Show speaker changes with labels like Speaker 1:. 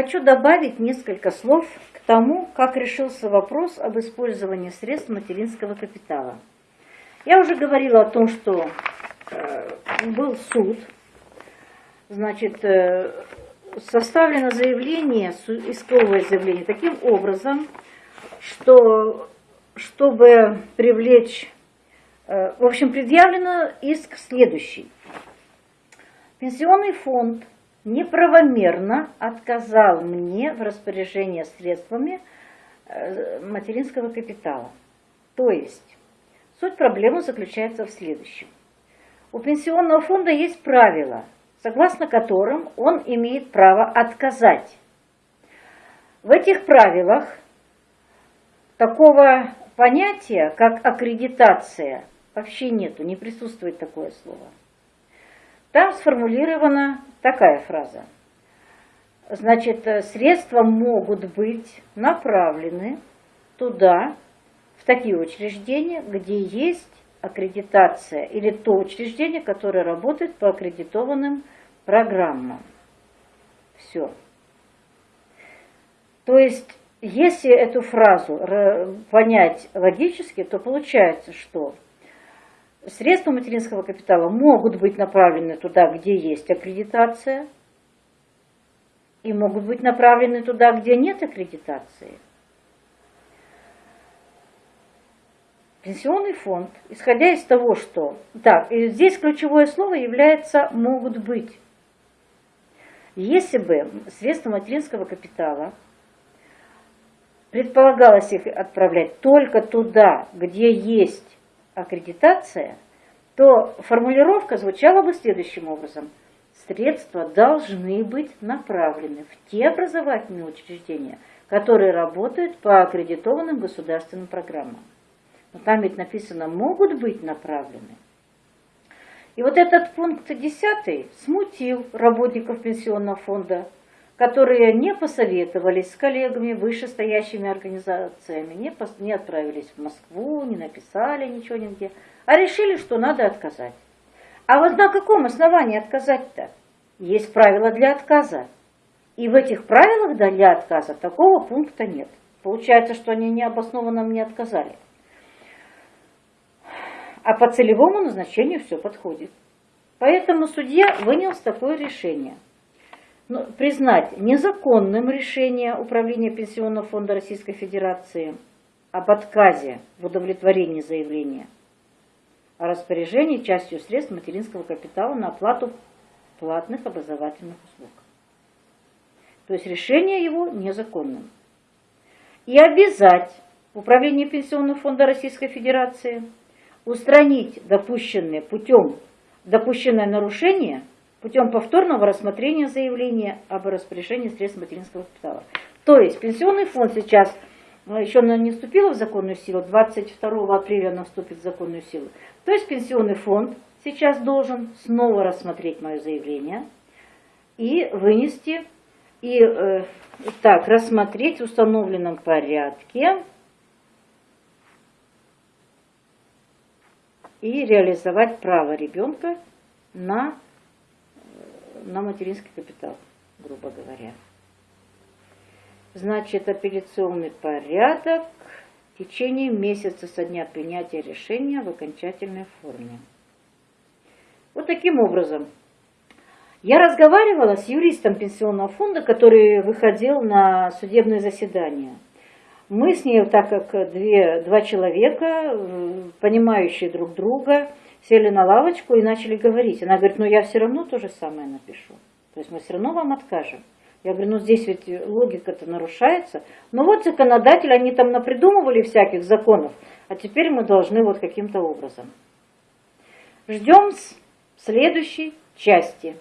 Speaker 1: Хочу добавить несколько слов к тому, как решился вопрос об использовании средств материнского капитала. Я уже говорила о том, что э, был суд, значит, э, составлено заявление, исковое заявление таким образом, что чтобы привлечь, э, в общем, предъявлено иск следующий. Пенсионный фонд неправомерно отказал мне в распоряжении средствами э, материнского капитала. То есть, суть проблемы заключается в следующем. У пенсионного фонда есть правила, согласно которым он имеет право отказать. В этих правилах такого понятия, как аккредитация, вообще нету, не присутствует такое слово. Там сформулирована такая фраза. Значит, средства могут быть направлены туда, в такие учреждения, где есть аккредитация или то учреждение, которое работает по аккредитованным программам. Все. То есть, если эту фразу понять логически, то получается, что средства материнского капитала могут быть направлены туда, где есть аккредитация, и могут быть направлены туда, где нет аккредитации – Пенсионный фонд, исходя из того, что... Так, и здесь ключевое слово является «могут быть». Если бы средства материнского капитала предполагалось их отправлять только туда, где есть аккредитация, то формулировка звучала бы следующим образом. Средства должны быть направлены в те образовательные учреждения, которые работают по аккредитованным государственным программам. Но там ведь написано «могут быть направлены». И вот этот пункт 10 смутил работников пенсионного фонда, которые не посоветовались с коллегами, вышестоящими организациями, не, пос, не отправились в Москву, не написали ничего нигде, а решили, что надо отказать. А вот на каком основании отказать-то? Есть правила для отказа. И в этих правилах для отказа такого пункта нет. Получается, что они необоснованно мне отказали а по целевому назначению все подходит. Поэтому судья вынес такое решение. Ну, признать незаконным решение Управления Пенсионного фонда Российской Федерации об отказе в удовлетворении заявления о распоряжении частью средств материнского капитала на оплату платных образовательных услуг. То есть решение его незаконным. И обязать Управление Пенсионного фонда Российской Федерации – устранить допущенное путем допущенное нарушение путем повторного рассмотрения заявления об распоряжении средств материнского капитала. То есть пенсионный фонд сейчас э, еще не вступила в законную силу, 22 апреля она вступит в законную силу. То есть пенсионный фонд сейчас должен снова рассмотреть мое заявление и вынести, и э, так, рассмотреть в установленном порядке и реализовать право ребенка на, на материнский капитал, грубо говоря. Значит, апелляционный порядок в течение месяца со дня принятия решения в окончательной форме. Вот таким образом. Я разговаривала с юристом пенсионного фонда, который выходил на судебное заседание – мы с ней, так как две, два человека, понимающие друг друга, сели на лавочку и начали говорить. Она говорит, ну я все равно то же самое напишу. То есть мы все равно вам откажем. Я говорю, ну здесь ведь логика-то нарушается. Ну вот законодатели, они там напридумывали всяких законов, а теперь мы должны вот каким-то образом. Ждем следующей части.